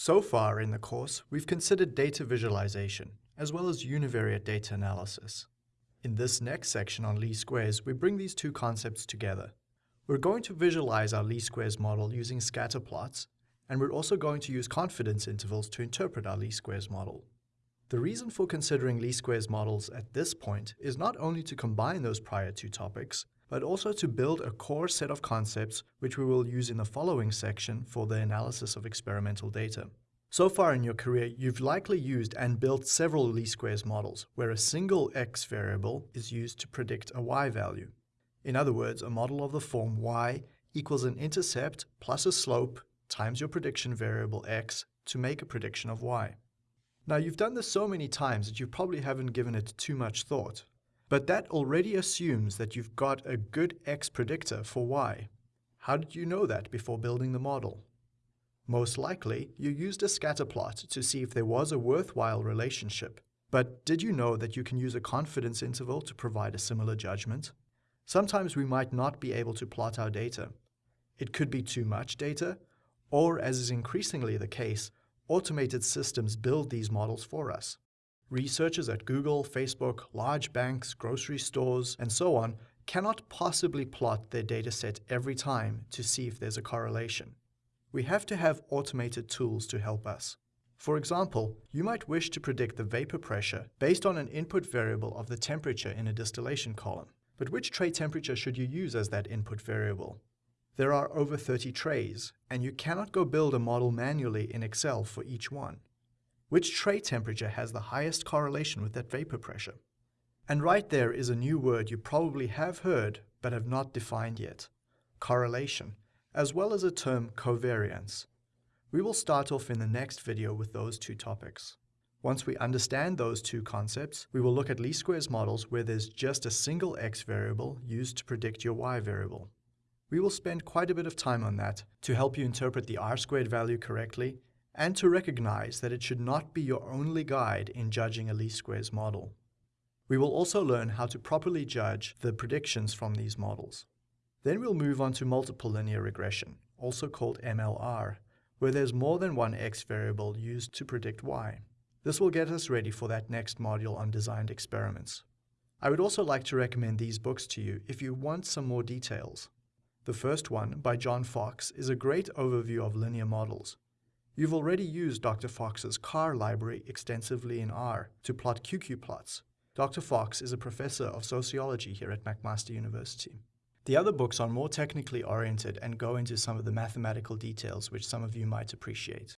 So far in the course, we've considered data visualization, as well as univariate data analysis. In this next section on least squares, we bring these two concepts together. We're going to visualize our least squares model using scatter plots, and we're also going to use confidence intervals to interpret our least squares model. The reason for considering least squares models at this point is not only to combine those prior two topics, but also to build a core set of concepts which we will use in the following section for the analysis of experimental data. So far in your career, you've likely used and built several least squares models, where a single x variable is used to predict a y value. In other words, a model of the form y equals an intercept plus a slope times your prediction variable x to make a prediction of y. Now you've done this so many times that you probably haven't given it too much thought, but that already assumes that you've got a good x predictor for y. How did you know that before building the model? Most likely, you used a scatter plot to see if there was a worthwhile relationship. But did you know that you can use a confidence interval to provide a similar judgment? Sometimes we might not be able to plot our data. It could be too much data, or as is increasingly the case, automated systems build these models for us. Researchers at Google, Facebook, large banks, grocery stores, and so on cannot possibly plot their dataset every time to see if there's a correlation. We have to have automated tools to help us. For example, you might wish to predict the vapor pressure based on an input variable of the temperature in a distillation column. But which tray temperature should you use as that input variable? There are over 30 trays, and you cannot go build a model manually in Excel for each one. Which tray temperature has the highest correlation with that vapor pressure? And right there is a new word you probably have heard but have not defined yet. Correlation, as well as a term covariance. We will start off in the next video with those two topics. Once we understand those two concepts, we will look at least squares models where there's just a single x variable used to predict your y variable. We will spend quite a bit of time on that to help you interpret the r squared value correctly and to recognize that it should not be your only guide in judging a least squares model. We will also learn how to properly judge the predictions from these models. Then we'll move on to multiple linear regression, also called MLR, where there's more than one x variable used to predict y. This will get us ready for that next module on designed experiments. I would also like to recommend these books to you if you want some more details. The first one, by John Fox, is a great overview of linear models. You've already used Dr. Fox's CAR library extensively in R to plot QQ plots. Dr. Fox is a professor of sociology here at McMaster University. The other books are more technically oriented and go into some of the mathematical details which some of you might appreciate.